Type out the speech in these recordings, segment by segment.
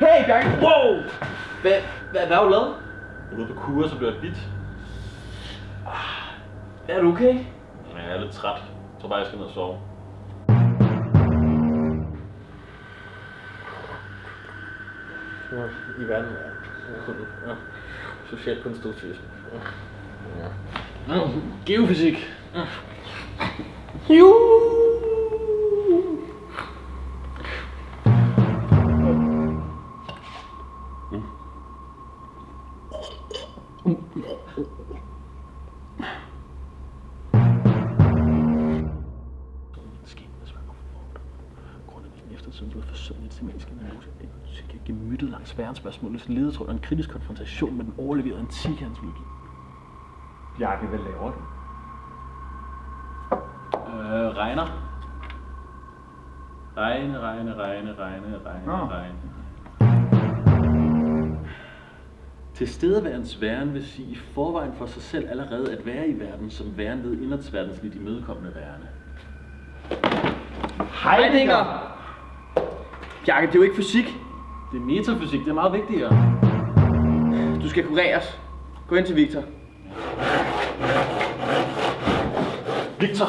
Hey, Bjarke! Wow! Hvad, hvad, hvad har du lavet? Jeg er ude på kur, så bliver jeg bit. Er du okay? Ja, jeg er lidt træt. Jeg tror bare, jeg skal ned og sove. I verden er kun ja, social konstruktivisme. Ja. Geofysik. Eftertiden blevet forsømt i semantisk analyse. En gemyttet langs verdensspørgsmålets ledetråd og en kritisk konfrontation med den overleverede antikhandsmytologi. Bjarke, hvad laver du? Øh, regner. Regne, regne, regne, regne, regne, Nå. regne. Tilstedeværens væren vil sige i forvejen for sig selv allerede at være i verden, som væren ved indertsverdensligt imødekommende værende. Heidegger! Bjarke, det er jo ikke fysik. Det er metafysik, det er meget vigtigere. Du skal kureres. Gå ind til Victor. Victor!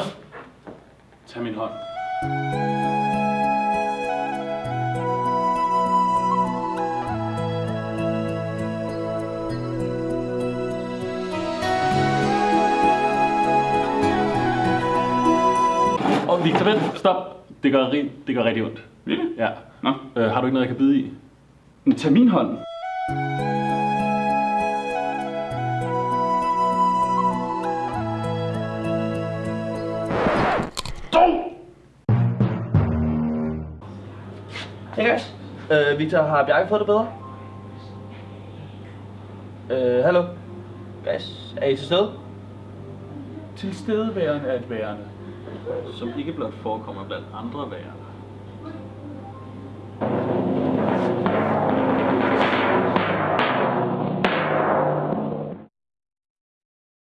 Tag min hånd. Og Victor, vent, stop. Det gør, det gør rigtig ondt. Virkelig? Ja. Nå. Øh, har du ikke noget, jeg kan bide i? Men tag min hånd. Guys. Øh, Victor, har Bjarke fået det bedre? Øh, hallo? Guys, er I til stede? Tilstedeværende er et værende, som ikke blot forekommer blandt andre værer